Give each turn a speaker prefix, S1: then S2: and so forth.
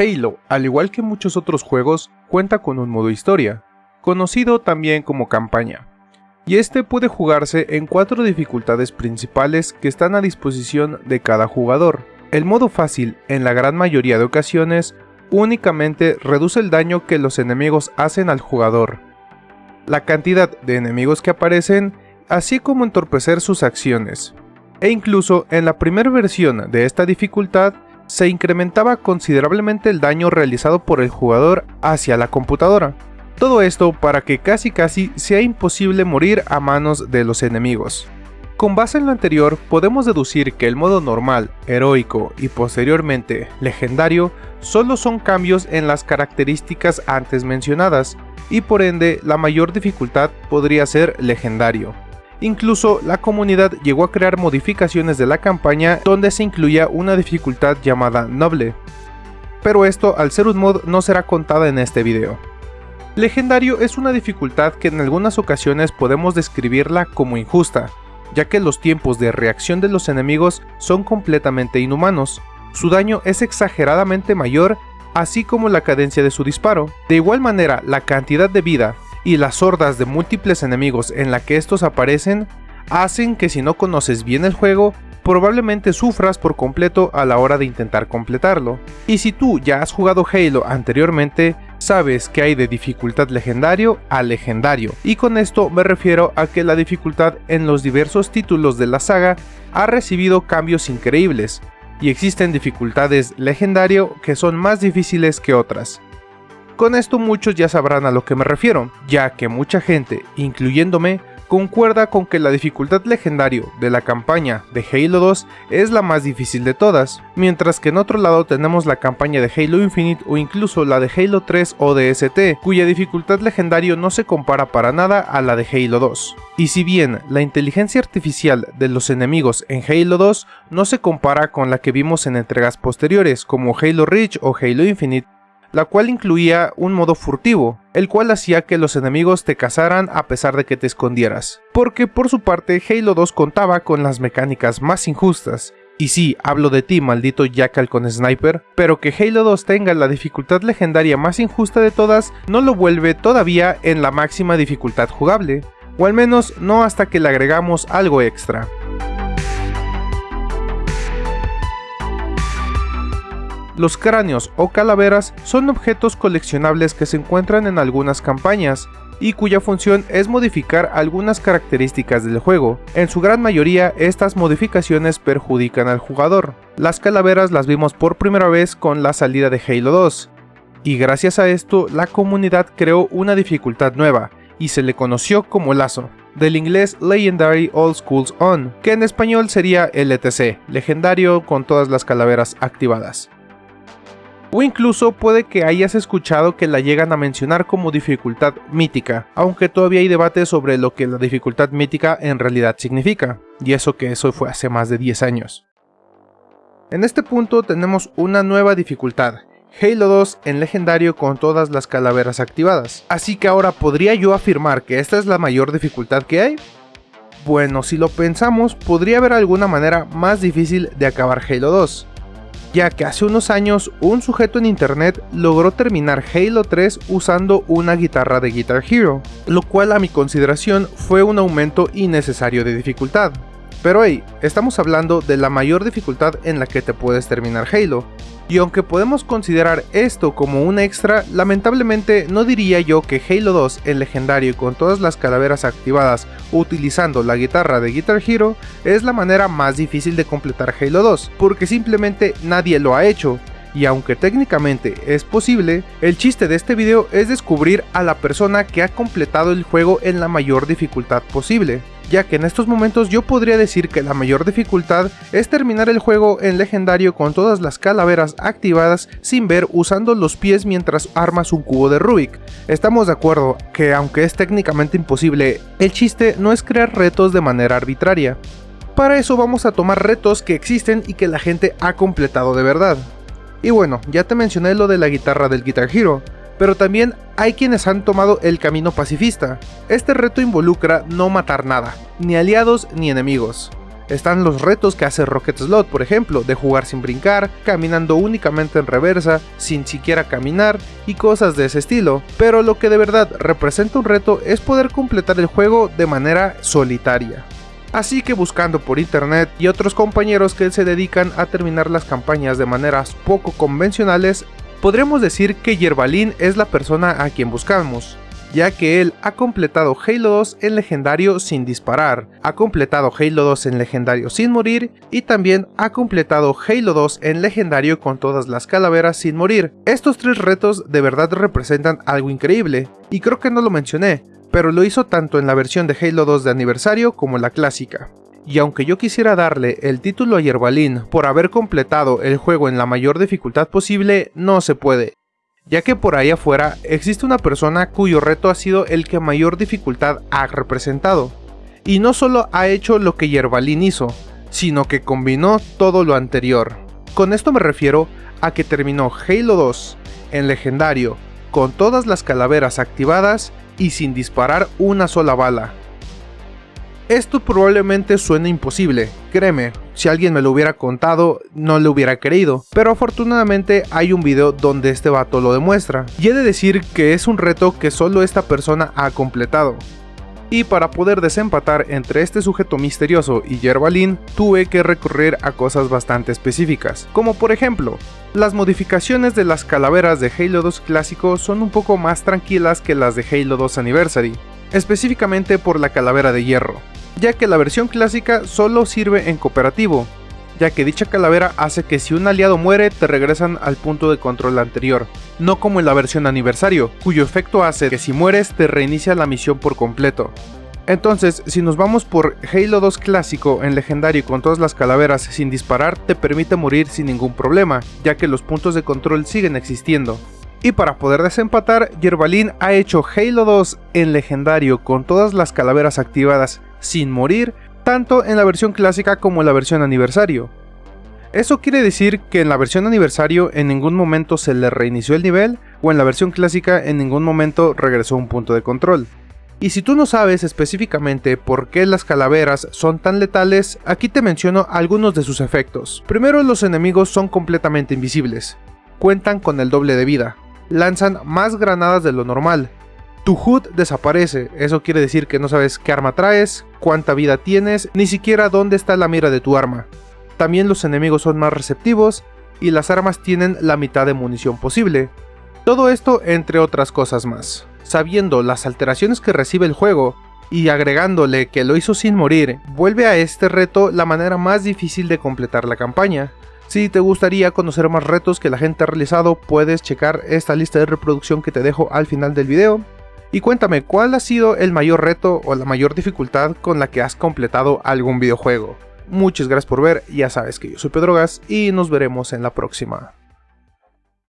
S1: Halo, al igual que muchos otros juegos, cuenta con un modo historia, conocido también como campaña, y este puede jugarse en cuatro dificultades principales que están a disposición de cada jugador. El modo fácil, en la gran mayoría de ocasiones, únicamente reduce el daño que los enemigos hacen al jugador, la cantidad de enemigos que aparecen, así como entorpecer sus acciones. E incluso en la primera versión de esta dificultad, se incrementaba considerablemente el daño realizado por el jugador hacia la computadora. Todo esto para que casi casi sea imposible morir a manos de los enemigos. Con base en lo anterior, podemos deducir que el modo normal, heroico y posteriormente legendario solo son cambios en las características antes mencionadas, y por ende la mayor dificultad podría ser legendario. Incluso la comunidad llegó a crear modificaciones de la campaña donde se incluía una dificultad llamada noble. Pero esto al ser un mod no será contada en este video. Legendario es una dificultad que en algunas ocasiones podemos describirla como injusta, ya que los tiempos de reacción de los enemigos son completamente inhumanos, su daño es exageradamente mayor, así como la cadencia de su disparo. De igual manera, la cantidad de vida y las hordas de múltiples enemigos en la que estos aparecen hacen que si no conoces bien el juego, probablemente sufras por completo a la hora de intentar completarlo. Y si tú ya has jugado Halo anteriormente, sabes que hay de dificultad legendario a legendario, y con esto me refiero a que la dificultad en los diversos títulos de la saga ha recibido cambios increíbles, y existen dificultades legendario que son más difíciles que otras. Con esto muchos ya sabrán a lo que me refiero, ya que mucha gente, incluyéndome, concuerda con que la dificultad legendario de la campaña de Halo 2 es la más difícil de todas, mientras que en otro lado tenemos la campaña de Halo Infinite o incluso la de Halo 3 ODST, cuya dificultad legendario no se compara para nada a la de Halo 2. Y si bien la inteligencia artificial de los enemigos en Halo 2 no se compara con la que vimos en entregas posteriores como Halo Reach o Halo Infinite, la cual incluía un modo furtivo, el cual hacía que los enemigos te cazaran a pesar de que te escondieras. Porque por su parte Halo 2 contaba con las mecánicas más injustas, y sí, hablo de ti, maldito Jackal con Sniper, pero que Halo 2 tenga la dificultad legendaria más injusta de todas no lo vuelve todavía en la máxima dificultad jugable, o al menos no hasta que le agregamos algo extra. Los cráneos o calaveras son objetos coleccionables que se encuentran en algunas campañas, y cuya función es modificar algunas características del juego. En su gran mayoría, estas modificaciones perjudican al jugador. Las calaveras las vimos por primera vez con la salida de Halo 2, y gracias a esto la comunidad creó una dificultad nueva, y se le conoció como lazo, del inglés Legendary All Schools On, que en español sería LTC, legendario con todas las calaveras activadas o incluso puede que hayas escuchado que la llegan a mencionar como dificultad mítica, aunque todavía hay debate sobre lo que la dificultad mítica en realidad significa, y eso que eso fue hace más de 10 años. En este punto tenemos una nueva dificultad, Halo 2 en legendario con todas las calaveras activadas. Así que ahora podría yo afirmar que esta es la mayor dificultad que hay. Bueno, si lo pensamos, podría haber alguna manera más difícil de acabar Halo 2, ya que hace unos años un sujeto en internet logró terminar Halo 3 usando una guitarra de Guitar Hero, lo cual a mi consideración fue un aumento innecesario de dificultad. Pero hey, estamos hablando de la mayor dificultad en la que te puedes terminar Halo, y aunque podemos considerar esto como un extra, lamentablemente no diría yo que Halo 2 en legendario con todas las calaveras activadas utilizando la guitarra de Guitar Hero es la manera más difícil de completar Halo 2, porque simplemente nadie lo ha hecho, y aunque técnicamente es posible, el chiste de este video es descubrir a la persona que ha completado el juego en la mayor dificultad posible ya que en estos momentos yo podría decir que la mayor dificultad es terminar el juego en legendario con todas las calaveras activadas sin ver usando los pies mientras armas un cubo de Rubik. Estamos de acuerdo que aunque es técnicamente imposible, el chiste no es crear retos de manera arbitraria. Para eso vamos a tomar retos que existen y que la gente ha completado de verdad. Y bueno, ya te mencioné lo de la guitarra del Guitar Hero, pero también hay quienes han tomado el camino pacifista. Este reto involucra no matar nada, ni aliados ni enemigos. Están los retos que hace Rocket Slot, por ejemplo, de jugar sin brincar, caminando únicamente en reversa, sin siquiera caminar y cosas de ese estilo. Pero lo que de verdad representa un reto es poder completar el juego de manera solitaria. Así que buscando por internet y otros compañeros que se dedican a terminar las campañas de maneras poco convencionales, podremos decir que Yerbalin es la persona a quien buscamos ya que él ha completado Halo 2 en legendario sin disparar, ha completado Halo 2 en legendario sin morir y también ha completado Halo 2 en legendario con todas las calaveras sin morir. Estos tres retos de verdad representan algo increíble, y creo que no lo mencioné, pero lo hizo tanto en la versión de Halo 2 de aniversario como la clásica. Y aunque yo quisiera darle el título a Yerbalin por haber completado el juego en la mayor dificultad posible, no se puede, ya que por ahí afuera existe una persona cuyo reto ha sido el que mayor dificultad ha representado. Y no solo ha hecho lo que Yerbalin hizo, sino que combinó todo lo anterior. Con esto me refiero a que terminó Halo 2 en legendario, con todas las calaveras activadas y sin disparar una sola bala. Esto probablemente suene imposible, créeme, si alguien me lo hubiera contado no le hubiera creído, pero afortunadamente hay un video donde este vato lo demuestra, y he de decir que es un reto que solo esta persona ha completado. Y para poder desempatar entre este sujeto misterioso y Yerbalin, tuve que recurrir a cosas bastante específicas, como por ejemplo, las modificaciones de las calaveras de Halo 2 clásico son un poco más tranquilas que las de Halo 2 Anniversary, específicamente por la calavera de hierro ya que la versión clásica solo sirve en cooperativo, ya que dicha calavera hace que si un aliado muere te regresan al punto de control anterior, no como en la versión aniversario, cuyo efecto hace que si mueres te reinicia la misión por completo. Entonces, si nos vamos por Halo 2 clásico en legendario con todas las calaveras sin disparar, te permite morir sin ningún problema, ya que los puntos de control siguen existiendo. Y para poder desempatar, Yerbalin ha hecho Halo 2 en legendario con todas las calaveras activadas sin morir, tanto en la versión clásica como en la versión aniversario. Eso quiere decir que en la versión aniversario en ningún momento se le reinició el nivel, o en la versión clásica en ningún momento regresó un punto de control. Y si tú no sabes específicamente por qué las calaveras son tan letales, aquí te menciono algunos de sus efectos. Primero los enemigos son completamente invisibles, cuentan con el doble de vida, lanzan más granadas de lo normal, tu HUD desaparece, eso quiere decir que no sabes qué arma traes, cuánta vida tienes, ni siquiera dónde está la mira de tu arma. También los enemigos son más receptivos y las armas tienen la mitad de munición posible. Todo esto entre otras cosas más. Sabiendo las alteraciones que recibe el juego y agregándole que lo hizo sin morir, vuelve a este reto la manera más difícil de completar la campaña. Si te gustaría conocer más retos que la gente ha realizado, puedes checar esta lista de reproducción que te dejo al final del video. Y cuéntame, ¿cuál ha sido el mayor reto o la mayor dificultad con la que has completado algún videojuego? Muchas gracias por ver, ya sabes que yo soy Pedrogas y nos veremos en la próxima.